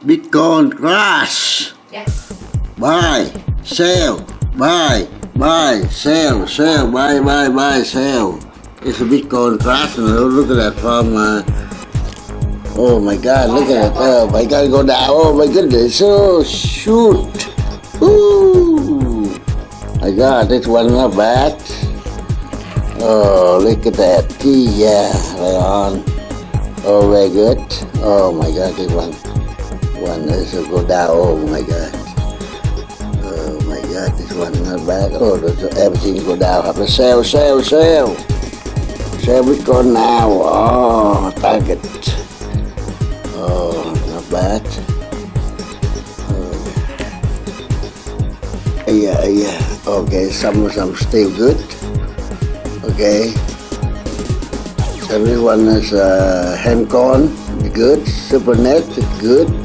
Bitcoin Crash. Yeah. Buy, sell, buy, buy, sell, sell, buy, buy, buy, sell. It's a Bitcoin crash. And look at that from. Uh, oh my God! Look at it. Oh my God! Go down. Oh my goodness! Oh shoot! Ooh! My God! This one not bad. Oh look at that! Yeah, right on. Oh very good. Oh my God! This one. One is to go down. Oh my God! Oh my God! This one not bad. Oh, everything go down. Have to sell, sell, sell. Sell Bitcoin now. Oh, target. Oh, not bad. Oh. Yeah, yeah. Okay, some some still good. Okay. Everyone is uh, Handcon, good. Supernet, good.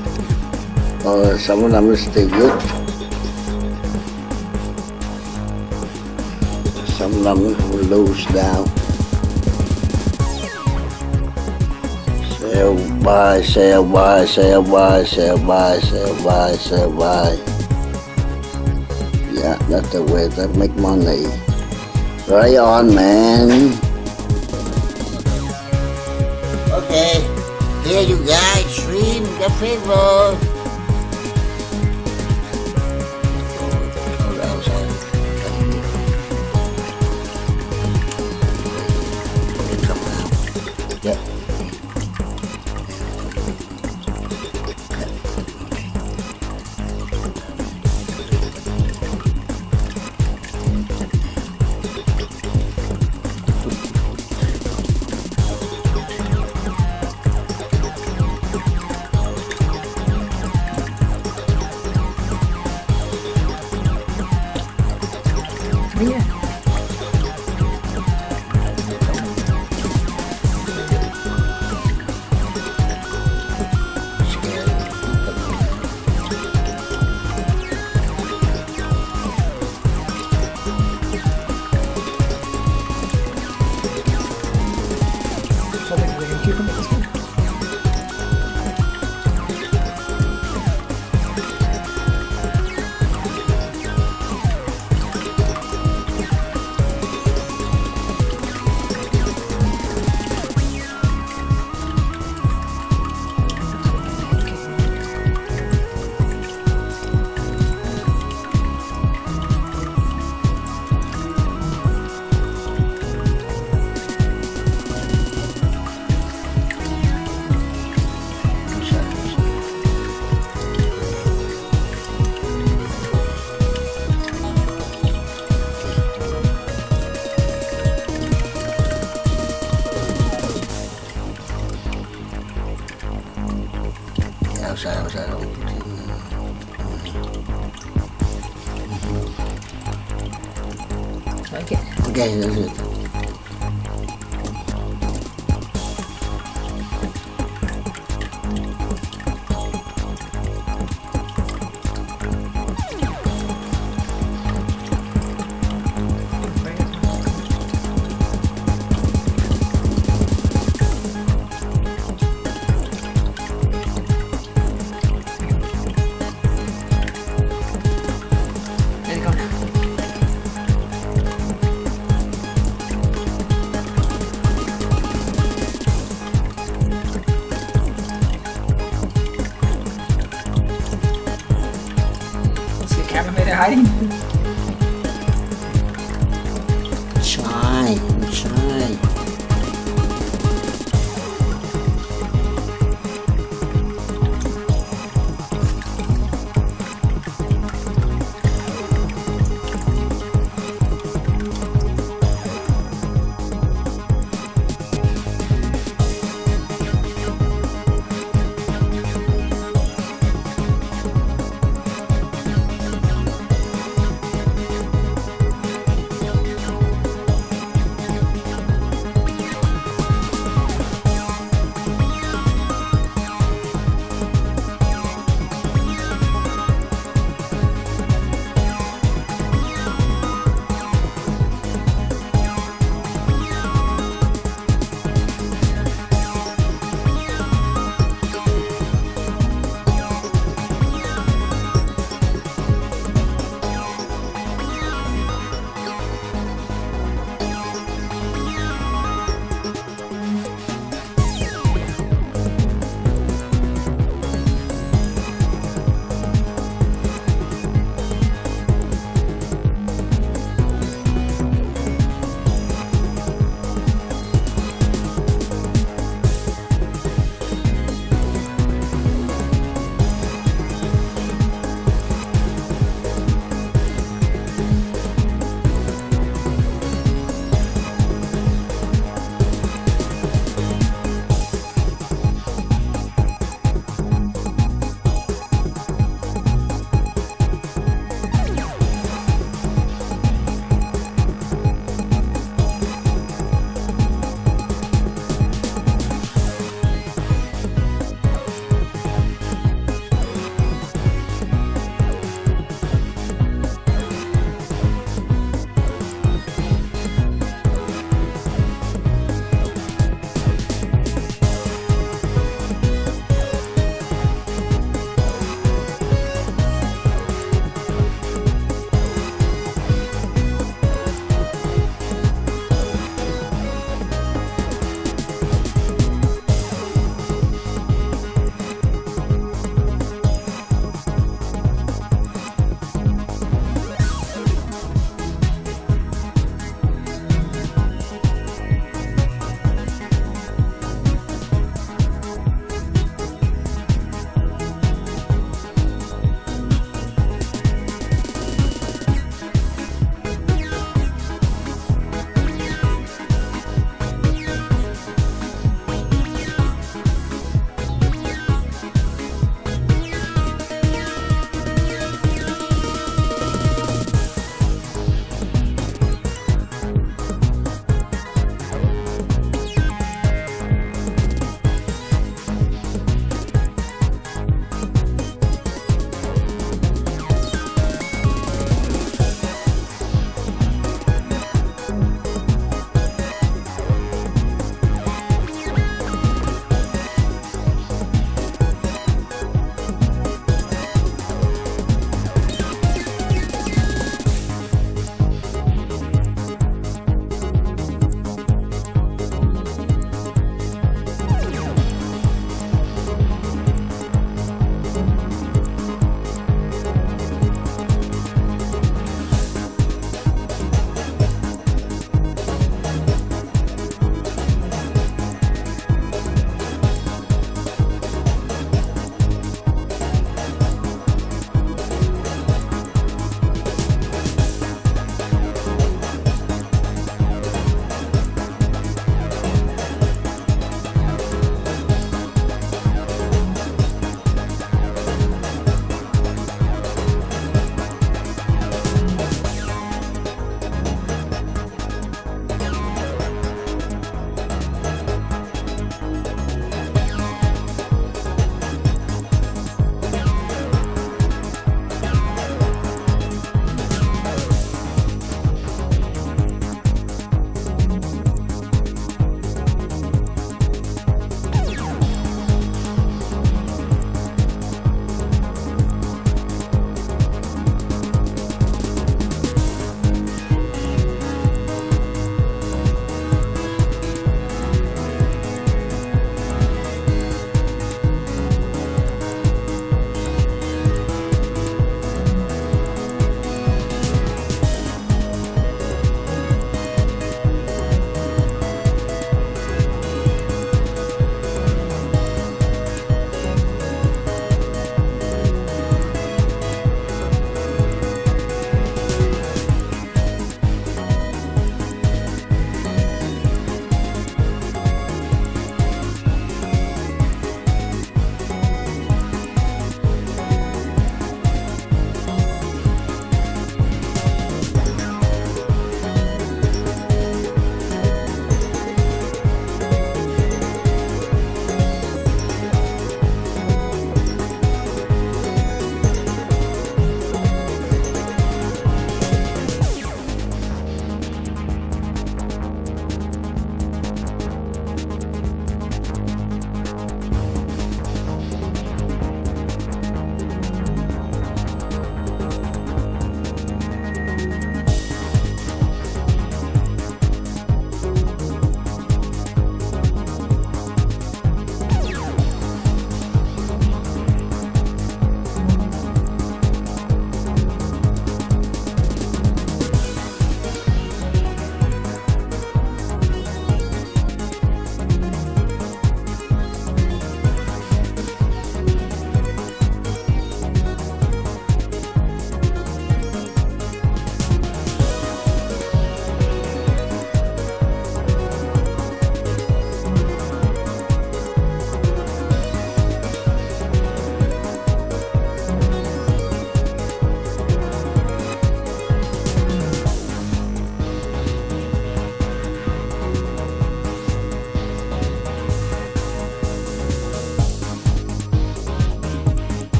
Some of them is still good. Some of them will lose now. Sell, buy, sell, buy, sell, buy, sell, buy, sell, buy, sell, buy. Yeah, that's the way to make money. Right on, man. Okay, here you guys, stream the favor. Okay. Okay, See the